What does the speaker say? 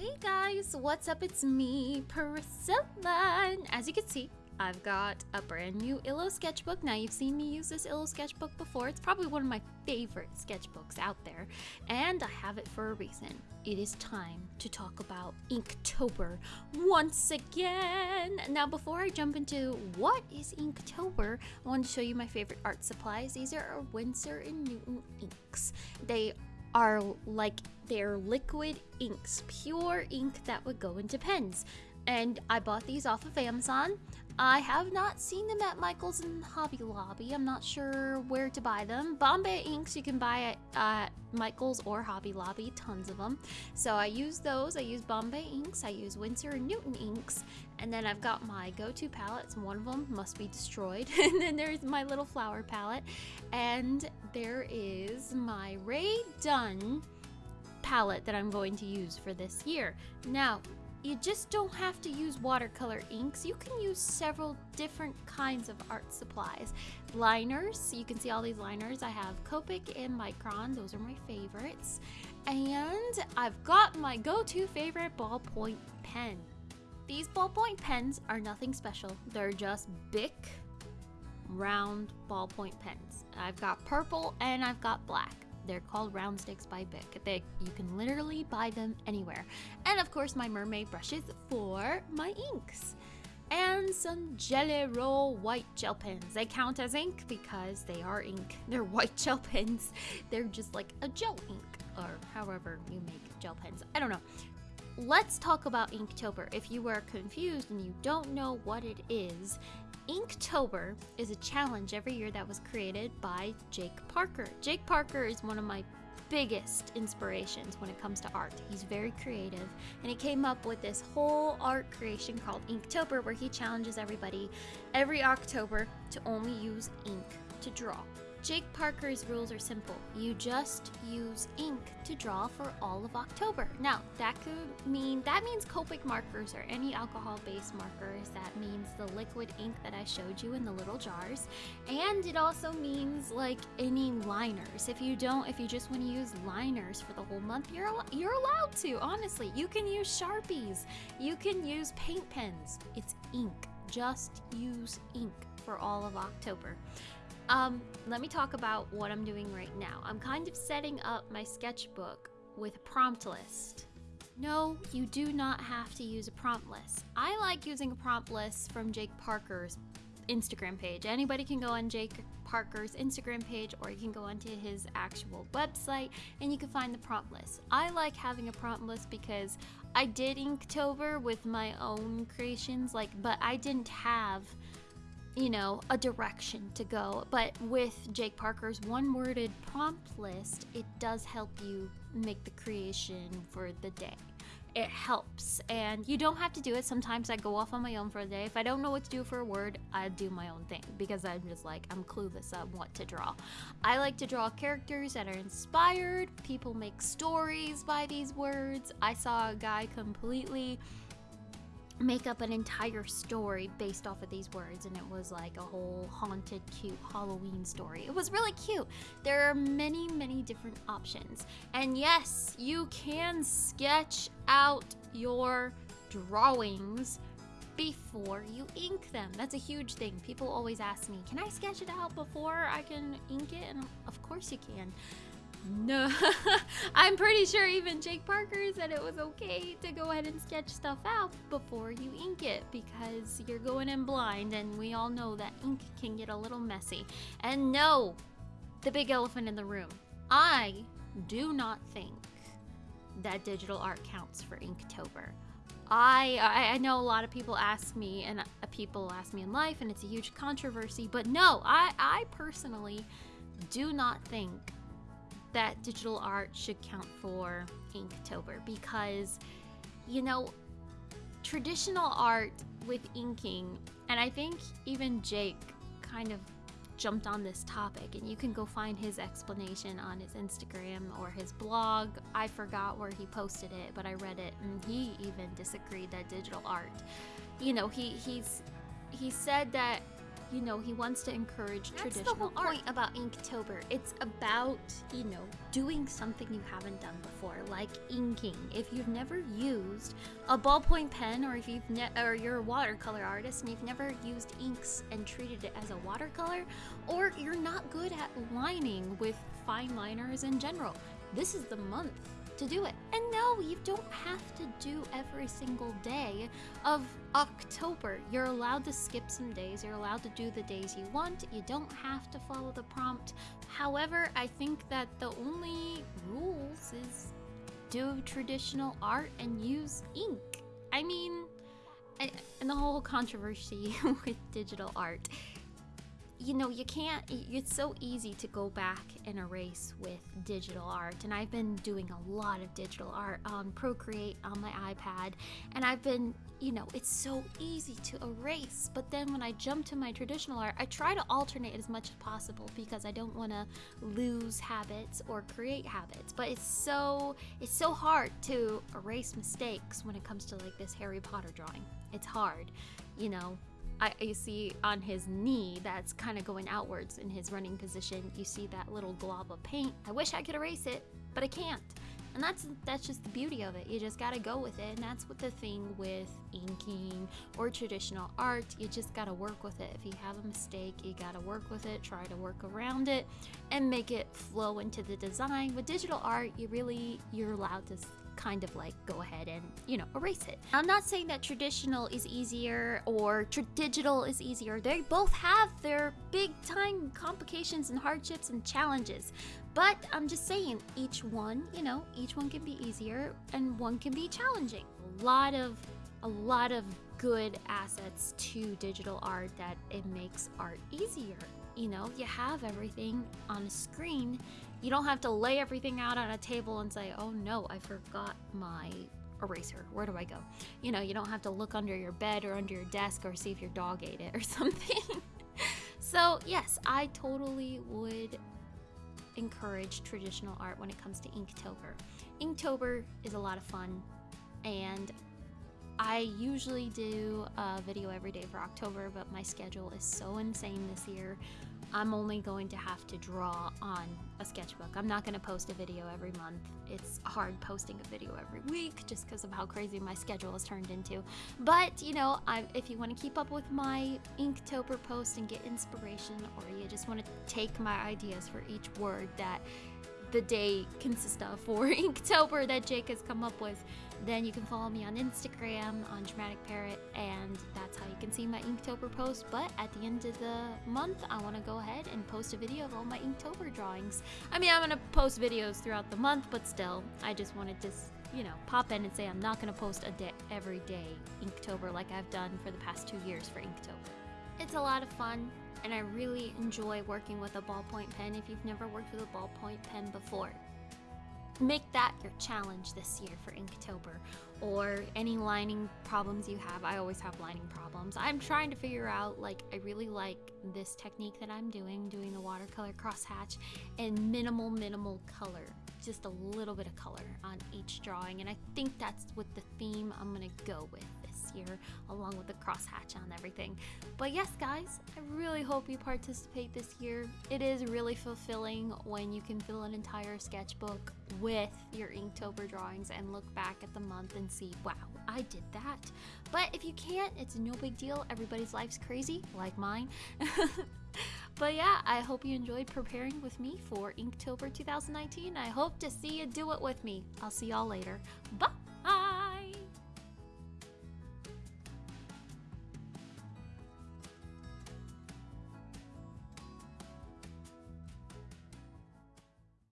Hey guys, what's up? It's me, Priscilla. And as you can see, I've got a brand new Illo sketchbook. Now, you've seen me use this Illo sketchbook before. It's probably one of my favorite sketchbooks out there, and I have it for a reason. It is time to talk about Inktober once again. Now, before I jump into what is Inktober, I want to show you my favorite art supplies. These are our Winsor Newton inks. They are like they're liquid inks, pure ink that would go into pens. And I bought these off of Amazon. I have not seen them at Michael's and Hobby Lobby. I'm not sure where to buy them. Bombay inks you can buy at Michael's or Hobby Lobby, tons of them. So I use those. I use Bombay inks. I use Winsor and Newton inks. And then I've got my go-to palettes. One of them must be destroyed. and then there's my little flower palette. And there is my Rae Dunn palette that I'm going to use for this year. Now, you just don't have to use watercolor inks. You can use several different kinds of art supplies. Liners, you can see all these liners. I have Copic and Micron, those are my favorites. And I've got my go-to favorite ballpoint pen. These ballpoint pens are nothing special. They're just big, round ballpoint pens. I've got purple and I've got black. They're called Round Stics by Bic. They, you can literally buy them anywhere. And of course, my mermaid brushes for my inks. And some Gelly Roll white gel pens. They count as ink because they are ink. They're white gel pens. They're just like a gel ink, or however you make gel pens. I don't know. Let's talk about Inktober. If you are confused and you don't know what it is, Inktober is a challenge every year that was created by Jake Parker. Jake Parker is one of my biggest inspirations when it comes to art. He's very creative and he came up with this whole art creation called Inktober where he challenges everybody every October to only use ink to draw. Jake Parker's rules are simple. You just use ink to draw for all of October. Now, that could mean that means Copic markers or any alcohol-based markers. That means the liquid ink that I showed you in the little jars. And it also means like any liners. If you don't if you just want to use liners for the whole month, you're you're allowed to. Honestly, you can use Sharpies. You can use paint pens. It's ink. Just use ink for all of October. Um, let me talk about what I'm doing right now. I'm kind of setting up my sketchbook with a prompt list. No, you do not have to use a prompt list. I like using a prompt list from Jake Parker's Instagram page. Anybody can go on Jake Parker's Instagram page or you can go onto his actual website and you can find the prompt list. I like having a prompt list because I did Inktober with my own creations like but I didn't have you know, a direction to go. But with Jake Parker's one worded prompt list, it does help you make the creation for the day. It helps, and you don't have to do it. Sometimes I go off on my own for a day. If I don't know what to do for a word, I do my own thing because I'm just like, I'm clueless on what to draw. I like to draw characters that are inspired. People make stories by these words. I saw a guy completely make up an entire story based off of these words and it was like a whole haunted cute halloween story. It was really cute. There are many many different options. And yes you can sketch out your drawings before you ink them. That's a huge thing. People always ask me can i sketch it out before i can ink it? And of course you can no, I'm pretty sure even Jake Parker said it was okay to go ahead and sketch stuff out before you ink it because you're going in blind and we all know that ink can get a little messy. And no, the big elephant in the room. I do not think that digital art counts for Inktober. I, I know a lot of people ask me and uh, people ask me in life and it's a huge controversy, but no, I, I personally do not think that digital art should count for Inktober because, you know, traditional art with inking, and I think even Jake kind of jumped on this topic, and you can go find his explanation on his Instagram or his blog. I forgot where he posted it, but I read it, and he even disagreed that digital art, you know, he he's he said that you know, he wants to encourage That's the traditional whole art. point about Inktober. It's about, you know, doing something you haven't done before, like inking. If you've never used a ballpoint pen or if you've ne- or you're a watercolor artist and you've never used inks and treated it as a watercolor, or you're not good at lining with fine liners in general, this is the month to do it. And no, you don't have to do every single day of October. You're allowed to skip some days. You're allowed to do the days you want. You don't have to follow the prompt. However, I think that the only rules is do traditional art and use ink. I mean, and, the whole controversy with digital art you know, you can't, it's so easy to go back and erase with digital art. And I've been doing a lot of digital art on Procreate on my iPad. And I've been, you know, it's so easy to erase. But then when I jump to my traditional art, I try to alternate as much as possible because I don't want to lose habits or create habits. But it's so, it's so hard to erase mistakes when it comes to like this Harry Potter drawing. It's hard, you know, I, you see on his knee that's kind of going outwards in his running position. You see that little glob of paint. I wish I could erase it, but I can't. And that's that's just the beauty of it. You just gotta go with it, and that's what the thing with inking or traditional art. You just gotta work with it. If you have a mistake, you gotta work with it. Try to work around it, and make it flow into the design. With digital art, you really you're allowed to kind of like go ahead and, you know, erase it. I'm not saying that traditional is easier or digital is easier. They both have their big time complications and hardships and challenges. But I'm just saying, each one, you know, each one can be easier and one can be challenging. A lot of, a lot of good assets to digital art that it makes art easier. You know, you have everything on a screen you don't have to lay everything out on a table and say, oh no, I forgot my eraser. Where do I go? You know, you don't have to look under your bed or under your desk or see if your dog ate it or something. so, yes, I totally would encourage traditional art when it comes to Inktober. Inktober is a lot of fun and I usually do a video every day for October, but my schedule is so insane this year I'm only going to have to draw on a sketchbook. I'm not going to post a video every month. It's hard posting a video every week just because of how crazy my schedule has turned into. But, you know, I, if you want to keep up with my Inktober post and get inspiration, or you just want to take my ideas for each word that the day consists of for Inktober that Jake has come up with, then you can follow me on Instagram on Dramatic Parrot, and that's how you can see my Inktober post. But at the end of the month, I want to go ahead and post a video of all my Inktober drawings. I mean, I'm going to post videos throughout the month, but still, I just wanted to, you know, pop in and say I'm not going to post a day every day Inktober like I've done for the past two years for Inktober. It's a lot of fun and I really enjoy working with a ballpoint pen if you've never worked with a ballpoint pen before. Make that your challenge this year for Inktober or any lining problems you have. I always have lining problems. I'm trying to figure out, like, I really like this technique that I'm doing, doing the watercolor crosshatch and minimal, minimal color. Just a little bit of color on each drawing. And I think that's what the theme I'm gonna go with year, along with the crosshatch on everything. But yes, guys, I really hope you participate this year. It is really fulfilling when you can fill an entire sketchbook with your Inktober drawings and look back at the month and see, wow, I did that. But if you can't, it's no big deal. Everybody's life's crazy, like mine. but yeah, I hope you enjoyed preparing with me for Inktober 2019. I hope to see you do it with me. I'll see y'all later. Bye!